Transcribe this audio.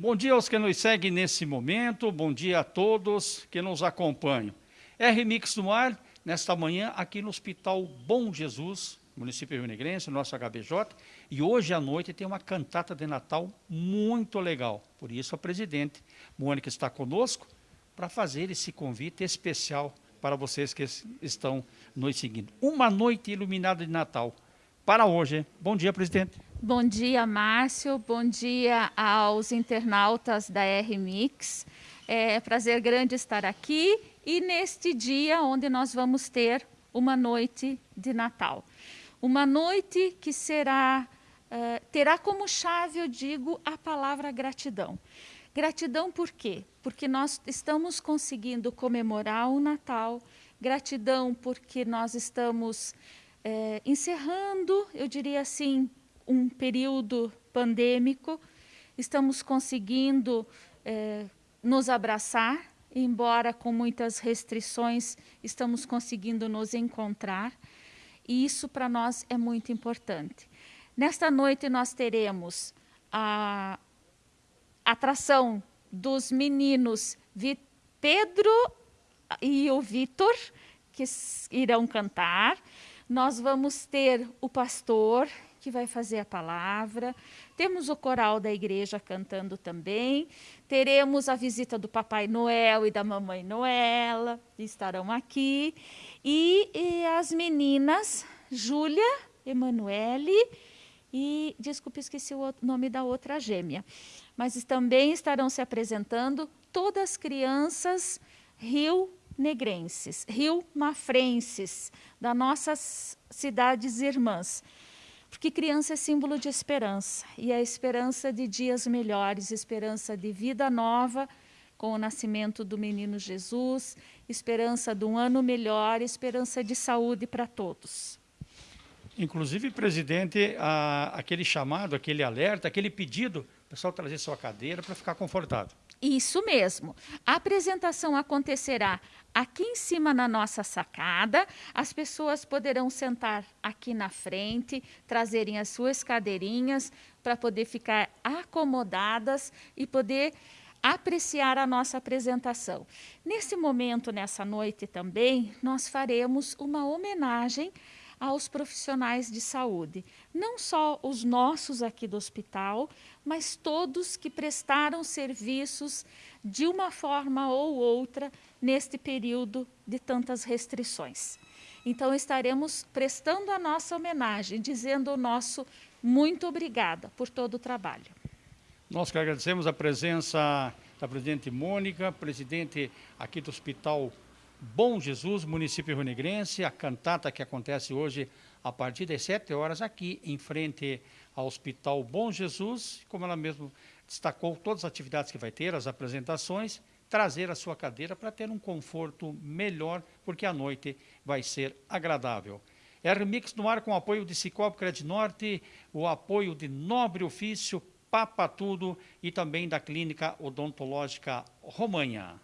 Bom dia aos que nos seguem nesse momento, bom dia a todos que nos acompanham. R-Mix no ar, nesta manhã, aqui no Hospital Bom Jesus, município Rio nosso HBJ, e hoje à noite tem uma cantata de Natal muito legal. Por isso a presidente Mônica está conosco para fazer esse convite especial para vocês que estão nos seguindo. Uma noite iluminada de Natal para hoje. Bom dia, presidente. Bom dia, Márcio. Bom dia aos internautas da R-Mix. É prazer grande estar aqui e neste dia onde nós vamos ter uma noite de Natal. Uma noite que será, uh, terá como chave, eu digo, a palavra gratidão. Gratidão por quê? Porque nós estamos conseguindo comemorar o Natal, gratidão porque nós estamos é, encerrando, eu diria assim, um período pandêmico, estamos conseguindo é, nos abraçar, embora com muitas restrições, estamos conseguindo nos encontrar, e isso para nós é muito importante. Nesta noite nós teremos a atração dos meninos Pedro e o Vitor, que irão cantar. Nós vamos ter o pastor, que vai fazer a palavra. Temos o coral da igreja cantando também. Teremos a visita do Papai Noel e da Mamãe Noela, estarão aqui. E, e as meninas, Júlia, Emanuele e, desculpe, esqueci o nome da outra gêmea. Mas também estarão se apresentando todas as crianças Rio Negrenses, Rio Mafrenses, das nossas cidades irmãs. Porque criança é símbolo de esperança, e a esperança de dias melhores, esperança de vida nova, com o nascimento do menino Jesus, esperança de um ano melhor, esperança de saúde para todos. Inclusive, presidente, a, aquele chamado, aquele alerta, aquele pedido, o pessoal trazer sua cadeira para ficar confortável. Isso mesmo. A apresentação acontecerá aqui em cima na nossa sacada. As pessoas poderão sentar aqui na frente, trazerem as suas cadeirinhas para poder ficar acomodadas e poder apreciar a nossa apresentação. Nesse momento, nessa noite também, nós faremos uma homenagem aos profissionais de saúde, não só os nossos aqui do hospital, mas todos que prestaram serviços de uma forma ou outra neste período de tantas restrições. Então estaremos prestando a nossa homenagem, dizendo o nosso muito obrigada por todo o trabalho. Nós que agradecemos a presença da presidente Mônica, presidente aqui do Hospital Bom Jesus, município runegrense, a cantata que acontece hoje a partir das 7 horas aqui em frente ao Hospital Bom Jesus, como ela mesmo destacou todas as atividades que vai ter, as apresentações, trazer a sua cadeira para ter um conforto melhor, porque a noite vai ser agradável. R-Mix no ar com o apoio de Cicobi Credit Norte, o apoio de Nobre Ofício, Papa Tudo e também da Clínica Odontológica Romanha.